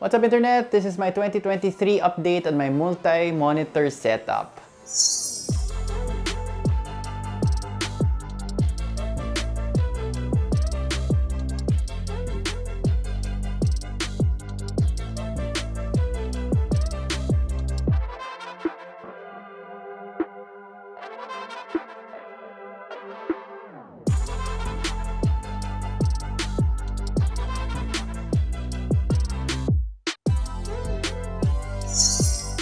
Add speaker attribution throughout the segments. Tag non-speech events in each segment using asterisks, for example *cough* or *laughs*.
Speaker 1: What's up internet? This is my 2023 update on my multi-monitor setup.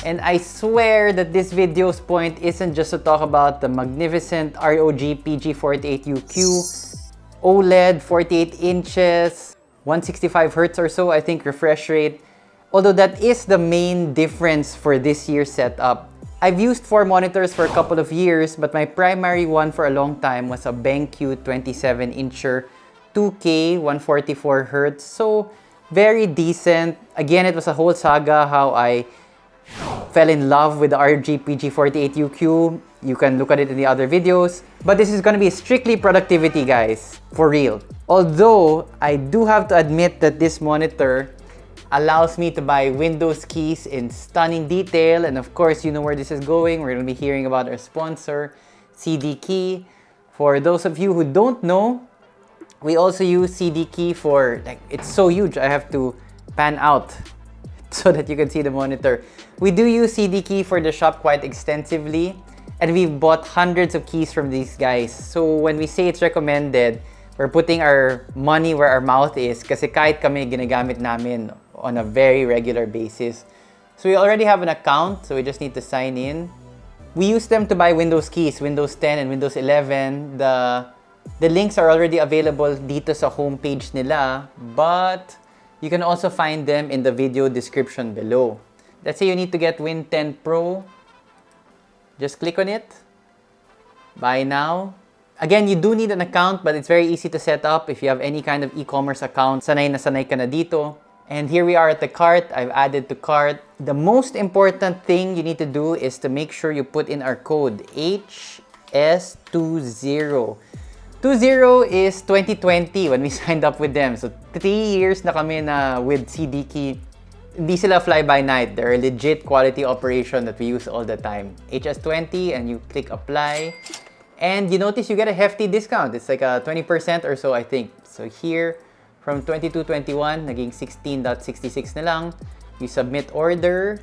Speaker 1: And I swear that this video's point isn't just to talk about the magnificent ROG PG48UQ OLED 48 inches, 165 Hz or so, I think, refresh rate. Although that is the main difference for this year's setup. I've used four monitors for a couple of years, but my primary one for a long time was a BenQ 27-incher 2K 144 Hz. So, very decent. Again, it was a whole saga how I fell in love with the ROG PG48UQ. You can look at it in the other videos. But this is gonna be strictly productivity, guys. For real. Although, I do have to admit that this monitor allows me to buy Windows keys in stunning detail. And of course, you know where this is going. We're gonna be hearing about our sponsor, CD Key. For those of you who don't know, we also use CD Key for, like, it's so huge. I have to pan out *laughs* so that you can see the monitor. We do use CD key for the shop quite extensively and we've bought hundreds of keys from these guys. So when we say it's recommended, we're putting our money where our mouth is kasi kahit kami ginagamit namin on a very regular basis. So we already have an account, so we just need to sign in. We use them to buy Windows keys, Windows 10 and Windows 11. The, the links are already available dito sa homepage nila, but you can also find them in the video description below. Let's say you need to get Win 10 Pro. Just click on it. Buy now. Again, you do need an account, but it's very easy to set up. If you have any kind of e-commerce account, sanay na sanay ka na dito. And here we are at the cart. I've added to cart. The most important thing you need to do is to make sure you put in our code HS20. 20 is 2020 when we *laughs* signed up with them. So, 3 years na kami na with CD Key. Hindi sila fly-by-night. They're a legit quality operation that we use all the time. HS20 and you click apply. And you notice you get a hefty discount. It's like a 20% or so, I think. So here, from 22.21, naging 16.66 na lang. You submit order.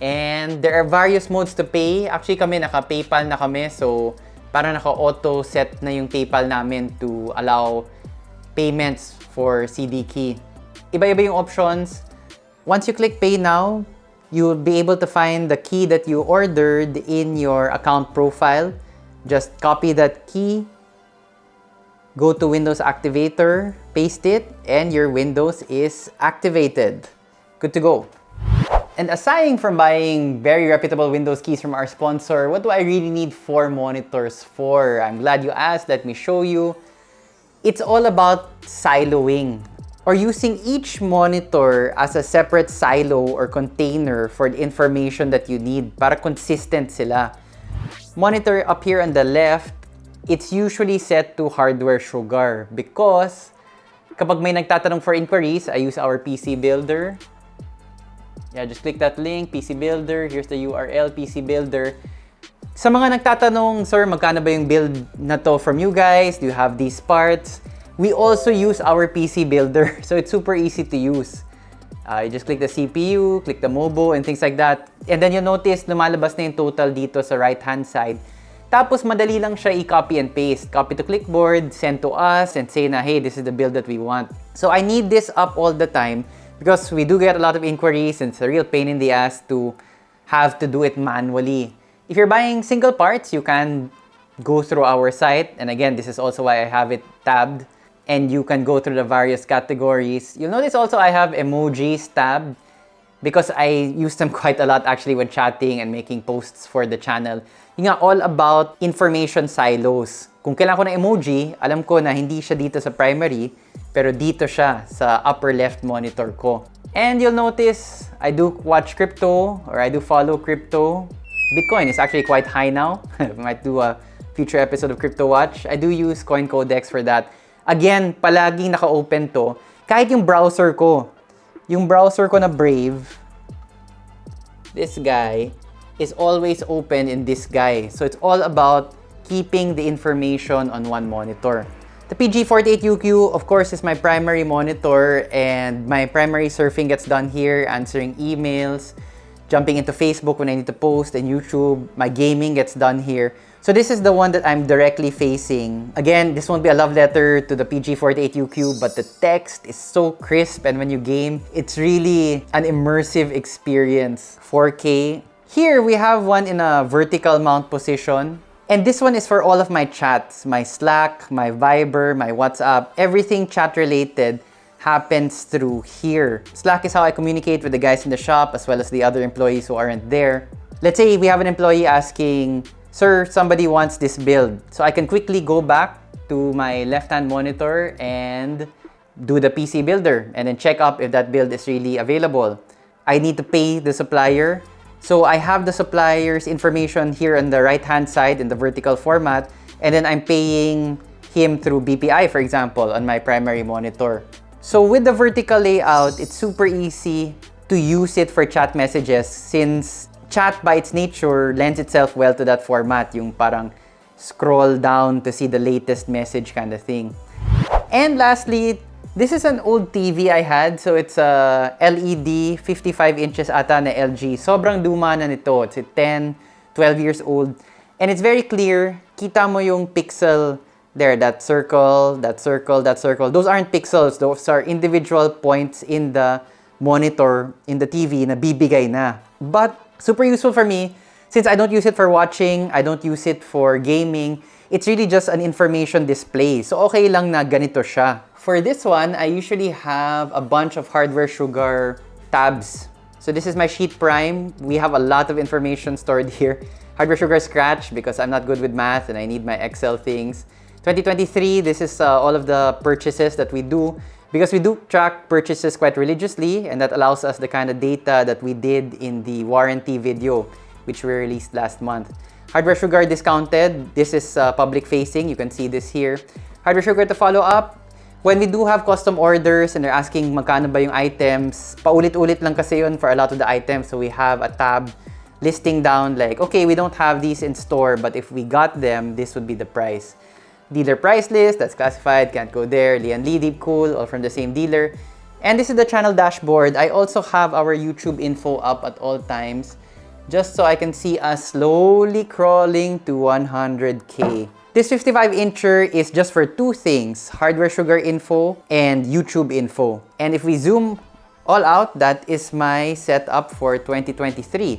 Speaker 1: And there are various modes to pay. Actually, kami naka-PayPal na kami. So, parang naka-auto set na yung PayPal namin to allow payments for CD key. Iba-iba yung options. Once you click Pay Now, you'll be able to find the key that you ordered in your account profile. Just copy that key, go to Windows Activator, paste it, and your Windows is activated. Good to go. And aside from buying very reputable Windows keys from our sponsor, what do I really need four monitors for? I'm glad you asked. Let me show you. It's all about siloing or using each monitor as a separate silo or container for the information that you need para consistent sila. Monitor up here on the left, it's usually set to hardware sugar because kapag may nagtatanong for inquiries, I use our PC Builder. Yeah, just click that link, PC Builder. Here's the URL, PC Builder. Sa mga nagtatanong, sir, magkano ba yung build na to from you guys? Do you have these parts? We also use our PC Builder, *laughs* so it's super easy to use. Uh, you just click the CPU, click the MOBO, and things like that. And then you notice, lumalabas na yung total dito sa right-hand side. Tapos, madali lang siya i-copy and paste. Copy to clipboard, send to us, and say na, hey, this is the build that we want. So, I need this up all the time because we do get a lot of inquiries and it's a real pain in the ass to have to do it manually. If you're buying single parts, you can go through our site. And again, this is also why I have it tabbed. And you can go through the various categories. You'll notice also I have emojis tabbed because I use them *laughs* quite a lot actually when chatting and making posts for the channel. Yung nga, all about information silos. Kung kailangan ko ng emoji, alam ko na hindi siya dito sa primary, pero dito siya sa upper left monitor ko. And you'll notice, I do watch crypto or I do follow crypto. Bitcoin is actually quite high now. I *laughs* might do a future episode of Crypto Watch. I do use Coin Codex for that. Again, palaging naka-open to. Kahit yung browser ko, yung browser ko na Brave, this guy, is always open in this guy. So it's all about keeping the information on one monitor. The PG48UQ, of course, is my primary monitor and my primary surfing gets done here, answering emails, jumping into Facebook when I need to post, and YouTube. My gaming gets done here. So this is the one that I'm directly facing. Again, this won't be a love letter to the PG48UQ, but the text is so crisp and when you game, it's really an immersive experience. 4K. Here, we have one in a vertical mount position. And this one is for all of my chats, my Slack, my Viber, my WhatsApp, everything chat related happens through here. Slack is how I communicate with the guys in the shop as well as the other employees who aren't there. Let's say we have an employee asking, Sir, somebody wants this build. So I can quickly go back to my left-hand monitor and do the PC builder and then check up if that build is really available. I need to pay the supplier so I have the supplier's information here on the right-hand side in the vertical format, and then I'm paying him through BPI, for example, on my primary monitor. So with the vertical layout, it's super easy to use it for chat messages since chat by its nature lends itself well to that format, yung parang scroll down to see the latest message kind of thing. And lastly, this is an old TV I had. So it's a LED 55 inches ata na LG. Sobrang duma na nito. It's 10, 12 years old. And it's very clear. Kita mo yung pixel there. That circle, that circle, that circle. Those aren't pixels. Those are individual points in the monitor, in the TV na bibigay na. But super useful for me since I don't use it for watching, I don't use it for gaming. It's really just an information display. So okay lang na ganito siya. For this one, I usually have a bunch of Hardware Sugar tabs. So this is my Sheet Prime. We have a lot of information stored *laughs* here. Hardware Sugar Scratch because I'm not good with math and I need my Excel things. 2023, this is uh, all of the purchases that we do because we do track purchases quite religiously and that allows us the kind of data that we did in the warranty video which we released last month. Hardware Sugar discounted. This is uh, public facing. You can see this here. Hardware Sugar to follow up. When we do have custom orders and they're asking magkano ba yung items, paulit-ulit lang kasi yun for a lot of the items. So we have a tab listing down like, okay, we don't have these in store, but if we got them, this would be the price. Dealer price list, that's classified, can't go there. Lian Lee, Deep Cool, all from the same dealer. And this is the channel dashboard. I also have our YouTube info up at all times just so I can see us slowly crawling to 100k. This 55-incher is just for two things, hardware sugar info and YouTube info. And if we zoom all out, that is my setup for 2023.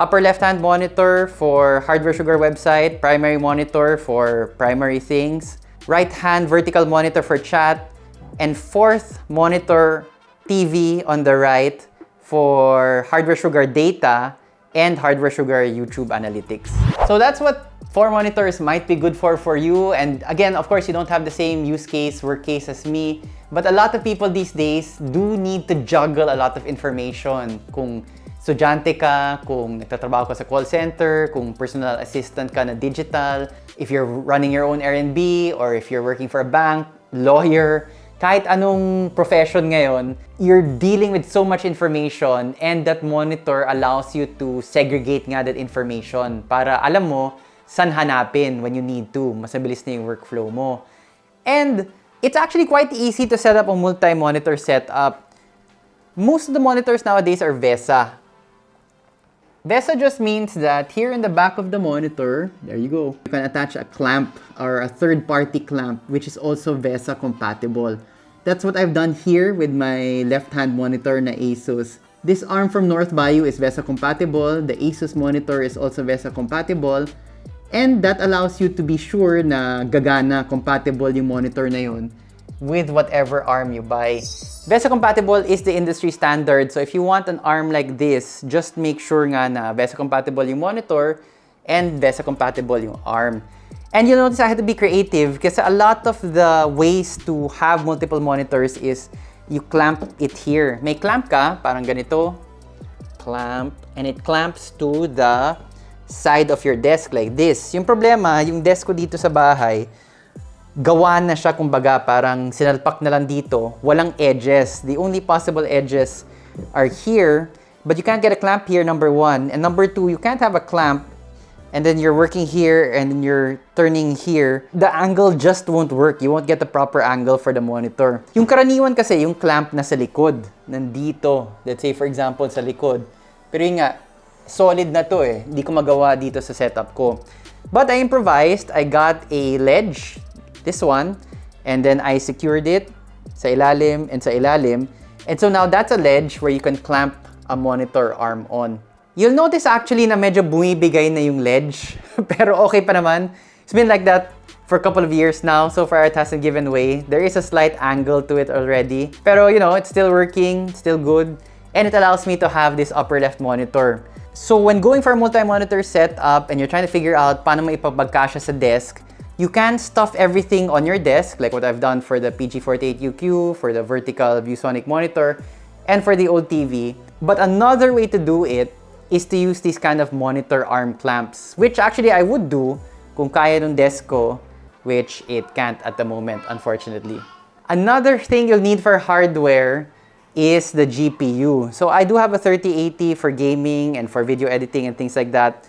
Speaker 1: Upper left-hand monitor for Hardware Sugar website, primary monitor for primary things, right-hand vertical monitor for chat, and fourth monitor TV on the right for Hardware Sugar data and Hardware Sugar YouTube analytics. So that's what four monitors might be good for for you. And again, of course, you don't have the same use case, work case as me. But a lot of people these days do need to juggle a lot of information. Kung estudyante ka, kung nagtatrabaho ka sa call center, kung personal assistant ka na digital, if you're running your own R&B, or if you're working for a bank, lawyer, kahit anong profession ngayon, you're dealing with so much information and that monitor allows you to segregate nga that information para alam mo saan hanapin when you need to. Mas mabilis na yung workflow mo. And it's actually quite easy to set up a multi-monitor setup. Most of the monitors nowadays are VESA. VESA just means that here in the back of the monitor, there you go, you can attach a clamp or a third-party clamp which is also VESA compatible. That's what I've done here with my left-hand monitor na Asus. This arm from North Bayou is VESA compatible. The Asus monitor is also VESA compatible. And that allows you to be sure na gagana, compatible yung monitor na yun with whatever ARM you buy. VESA compatible is the industry standard. So if you want an ARM like this, just make sure nga na VESA compatible yung monitor and VESA compatible yung ARM. And you notice I had to be creative because a lot of the ways to have multiple monitors is you clamp it here. May clamp ka, parang ganito. Clamp. And it clamps to the side of your desk like this. Yung problema, yung desk ko dito sa bahay, gawa na siya kumbaga parang sinalpak na lang dito. Walang edges. The only possible edges are here. But you can't get a clamp here, number one. And number two, you can't have a clamp and then you're working here and then you're turning here, the angle just won't work. You won't get the proper angle for the monitor. Yung karaniwan kasi, yung clamp na sa likod, nandito. Let's say, for example, sa likod. Pero yun nga, solid na to eh. Hindi ko magawa dito sa setup ko. But I improvised. I got a ledge, this one, and then I secured it sa ilalim and sa ilalim. And so now that's a ledge where you can clamp a monitor arm on. You'll notice actually na medyo bumibigay na yung ledge. *laughs* Pero okay pa naman. It's been like that for a couple of years now. So far, it hasn't given way. There is a slight angle to it already. Pero, you know, it's still working, still good. And it allows me to have this upper left monitor. So when going for a multi-monitor setup and you're trying to figure out paano mo ipapagkasya sa desk, you can stuff everything on your desk, like what I've done for the PG48UQ, for the vertical ViewSonic monitor, and for the old TV. But another way to do it is to use these kind of monitor arm clamps, which actually I would do kung kaya ng desk ko, which it can't at the moment, unfortunately. Another thing you'll need for hardware is the GPU. So I do have a 3080 for gaming and for video editing and things like that.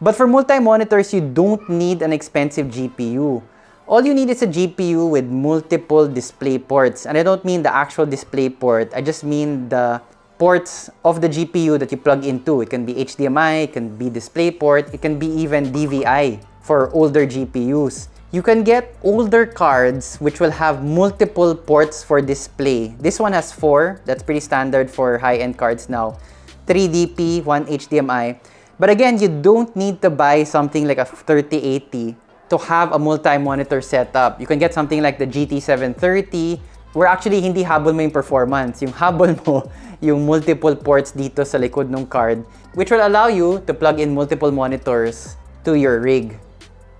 Speaker 1: But for multi-monitors, you don't need an expensive GPU. All you need is a GPU with multiple display ports. And I don't mean the actual display port. I just mean the ports of the GPU that you plug into. It can be HDMI, it can be DisplayPort, it can be even DVI for older GPUs. You can get older cards which will have multiple ports for display. This one has four. That's pretty standard for high-end cards now. 3 DP, 1 HDMI. But again, you don't need to buy something like a 3080 to have a multi-monitor setup. You can get something like the GT730 where actually hindi habol mo yung performance. Yung habol *laughs* mo, yung multiple ports dito sa likod ng card, which will allow you to plug in multiple monitors to your rig.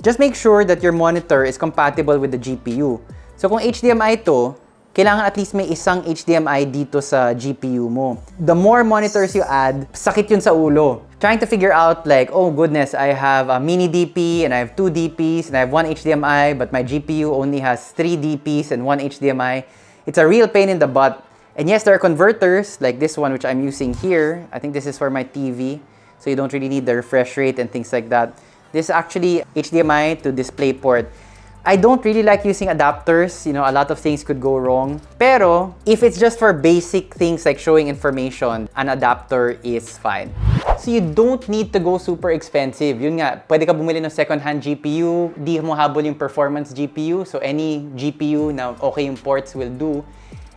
Speaker 1: Just make sure that your monitor is compatible with the GPU. So kung HDMI to, kailangan at least may isang HDMI dito sa GPU mo. The more monitors you add, sakit yun sa ulo. Trying to figure out like, oh goodness, I have a mini DP and I have two DPs and I have one HDMI, but my GPU only has three DPs and one HDMI. It's a real pain in the butt. And yes, there are converters like this one, which I'm using here. I think this is for my TV. So you don't really need the refresh rate and things like that. This is actually HDMI to DisplayPort. I don't really like using adapters. You know, a lot of things could go wrong. Pero, if it's just for basic things like showing information, an adapter is fine. So you don't need to go super expensive. Yun nga, pwede ka bumili ng second-hand GPU, di mo habol yung performance GPU. So any GPU na okay yung ports will do.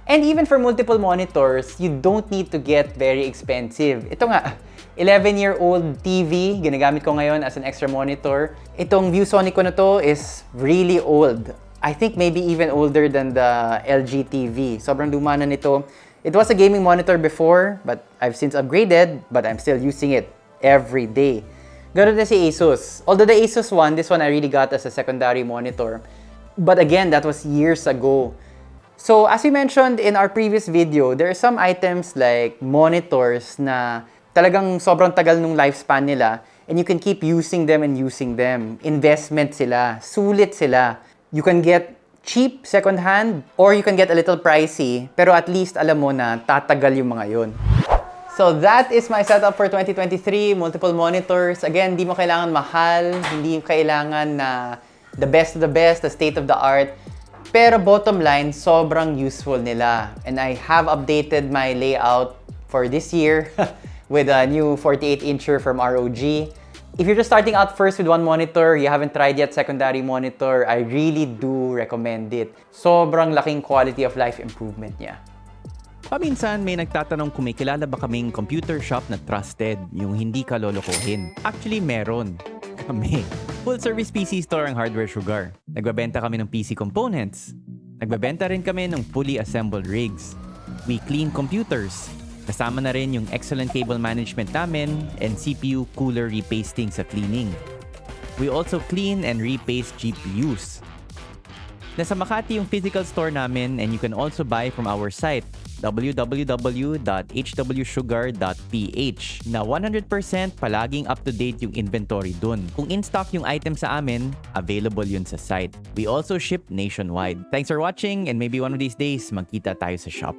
Speaker 1: And even for multiple monitors, you don't need to get very expensive. Ito nga, 11-year-old TV, ginagamit ko ngayon as an extra monitor. Itong ViewSonic ko na to is really old. I think maybe even older than the LG TV. Sobrang luma na nito. It was a gaming monitor before, but I've since upgraded, but I'm still using it every day. Ganun din si Asus. Although the Asus one, this one I really got as a secondary monitor. But again, that was years ago. So as we mentioned in our previous video, there are some items like monitors na talagang sobrang tagal nung lifespan nila and you can keep using them and using them. Investment sila, sulit sila. You can get cheap second hand or you can get a little pricey pero at least alam mo na tatagal yung mga yon. So that is my setup for 2023, multiple monitors. Again, hindi mo kailangan mahal, hindi kailangan na the best of the best, the state of the art. Pero bottom line, sobrang useful nila. And I have updated my layout for this year. *laughs* with a new 48-incher from ROG. If you're just starting out first with one monitor, you haven't tried yet secondary monitor, I really do recommend it. Sobrang laking quality of life improvement niya.
Speaker 2: Paminsan may nagtatanong kung may kilala ba kaming computer shop na trusted, yung hindi ka lolokohin. Actually, meron. Kami. Full service PC store ang Hardware Sugar. Nagbabenta kami ng PC components. Nagbabenta rin kami ng fully assembled rigs. We clean computers. Kasama na rin yung excellent cable management namin and CPU cooler repasting sa cleaning. We also clean and repaste GPUs. Nasa Makati yung physical store namin and you can also buy from our site www.hwsugar.ph na 100% palaging up-to-date yung inventory dun. Kung in-stock yung item sa amin, available yun sa site. We also ship nationwide. Thanks for watching and maybe one of these days, magkita tayo sa shop.